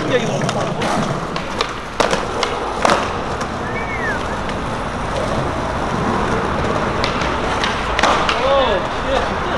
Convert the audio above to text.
신기해, 이거. 对